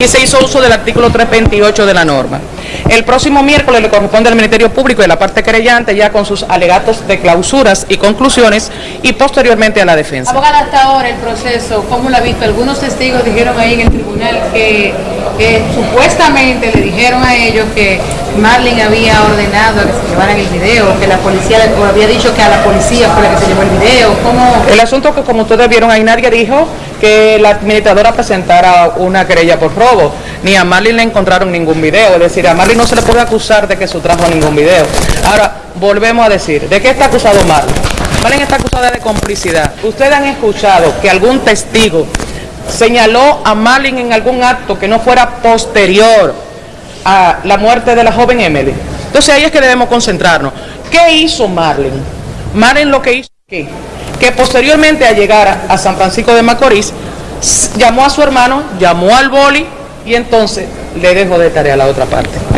y se hizo uso del artículo 328 de la norma. El próximo miércoles le corresponde al Ministerio Público y la parte querellante ya con sus alegatos de clausuras y conclusiones y posteriormente a la defensa. Abogada, hasta ahora el proceso, ¿cómo lo ha visto? Algunos testigos dijeron ahí en el tribunal que, supuestamente le dijeron a ellos que Marlene había ordenado que se llevaran el video, que la policía o había dicho que a la policía fue la que se llevó el video. ¿Cómo? El asunto que como ustedes vieron ahí nadie dijo que la administradora presentara una querella por robo, ni a Marlene le encontraron ningún video, es decir, a Marlene no se le puede acusar de que sustrajo ningún video. Ahora, volvemos a decir, ¿de qué está acusado Marlene? Marlene está acusada de complicidad. Ustedes han escuchado que algún testigo señaló a Marlene en algún acto que no fuera posterior a la muerte de la joven Emily. Entonces ahí es que debemos concentrarnos. ¿Qué hizo Marlene? Marlene lo que hizo ¿qué? que posteriormente a llegar a, San Francisco de Macorís, llamó a su hermano, llamó al boli y entonces le dejó de tarea a la otra parte. Gracias.